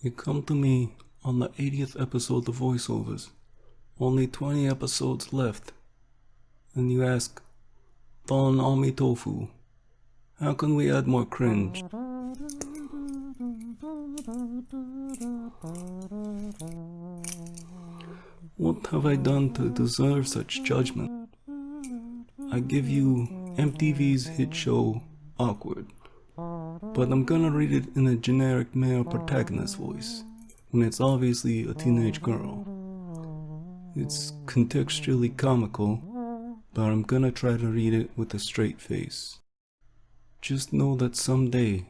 You come to me on the 80th episode of voiceovers, only 20 episodes left, and you ask, Don Ami Tofu, how can we add more cringe? What have I done to deserve such judgment? I give you MTV's hit show, Awkward, but I'm gonna read it in a generic male protagonist voice, when it's obviously a teenage girl. It's contextually comical, but I'm gonna try to read it with a straight face. Just know that someday,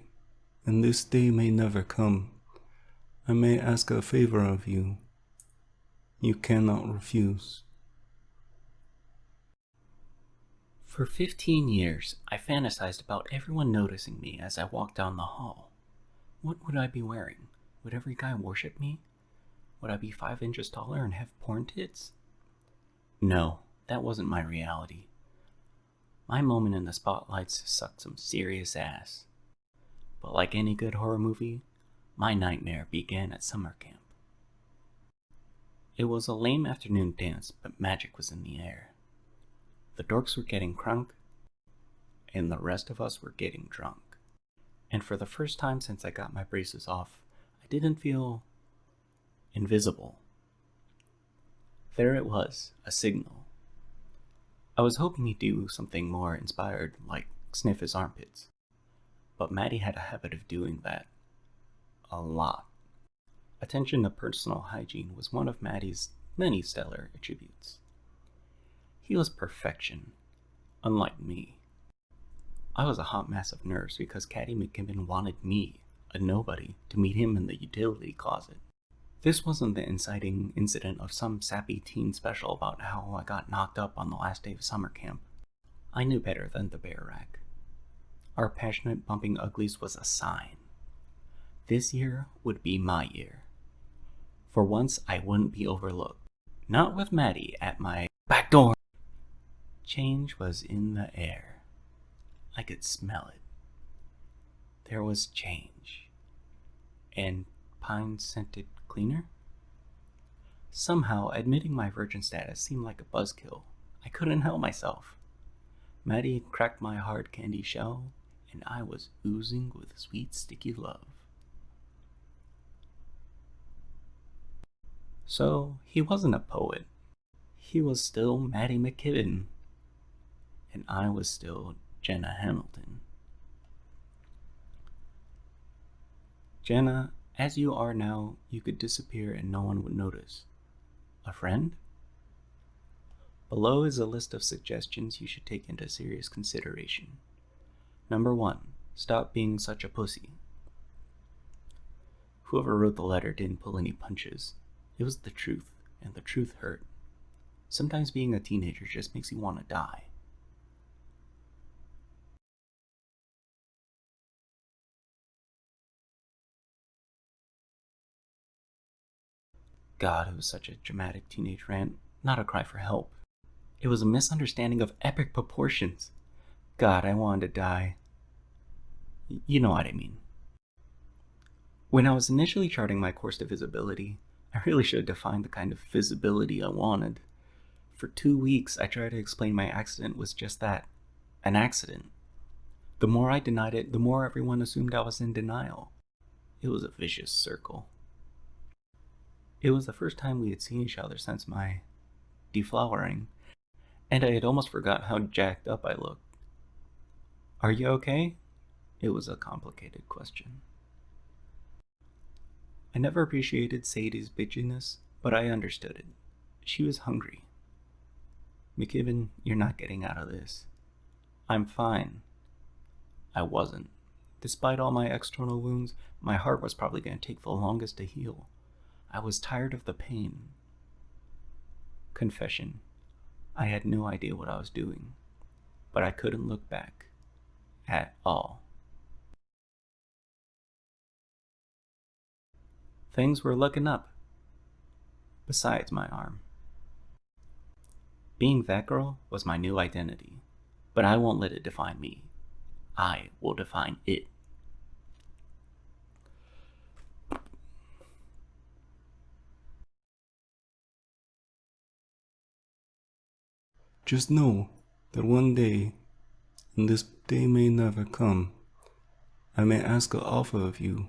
and this day may never come, I may ask a favor of you. You cannot refuse. For 15 years, I fantasized about everyone noticing me as I walked down the hall. What would I be wearing? Would every guy worship me? Would I be 5 inches taller and have porn tits? No, that wasn't my reality. My moment in the spotlights sucked some serious ass. But like any good horror movie, my nightmare began at summer camp. It was a lame afternoon dance, but magic was in the air. The dorks were getting crunk, and the rest of us were getting drunk. And for the first time since I got my braces off, I didn't feel invisible. There it was, a signal. I was hoping he'd do something more inspired, like sniff his armpits. But Matty had a habit of doing that. A lot. Attention to personal hygiene was one of Matty's many stellar attributes. He was perfection, unlike me. I was a hot mess of nerves because Matty McKibben wanted me, a nobody, to meet him in the utility closet. This wasn't the inciting incident of some sappy teen special about how I got knocked up on the last day of summer camp. I knew better than the bear rack. Our passionate bumping uglies was a sign. This year would be my year. For once, I wouldn't be overlooked. Not with Matty at my back door. Change was in the air. I could smell it. There was change. And pine scented cleaner? Somehow, admitting my virgin status seemed like a buzzkill. I couldn't help myself. Matty cracked my hard candy shell, and I was oozing with sweet, sticky love. So, he wasn't a poet. He was still Matty McKibben and I was still Jenna Hamilton. Jenna, as you are now, you could disappear and no one would notice. A friend? Below is a list of suggestions you should take into serious consideration. Number one, stop being such a pussy. Whoever wrote the letter didn't pull any punches. It was the truth, and the truth hurt. Sometimes being a teenager just makes you want to die. God, it was such a dramatic teenage rant, not a cry for help. It was a misunderstanding of epic proportions. God, I wanted to die. You know what I mean. When I was initially charting my course to visibility, I really should have defined the kind of visibility I wanted. For two weeks, I tried to explain my accident was just that an accident. The more I denied it, the more everyone assumed I was in denial. It was a vicious circle. It was the first time we had seen each other since my deflowering, and I had almost forgot how jacked up I looked. Are you okay? It was a complicated question. I never appreciated Sadie's bitchiness, but I understood it. She was hungry. McKibben, you're not getting out of this. I'm fine. I wasn't. Despite all my external wounds, my heart was probably going to take the longest to heal. I was tired of the pain. Confession. I had no idea what I was doing, but I couldn't look back. At all. Things were looking up. Besides my arm. Being that girl was my new identity, but I won't let it define me. I will define it. Just know that one day, and this day may never come, I may ask an offer of you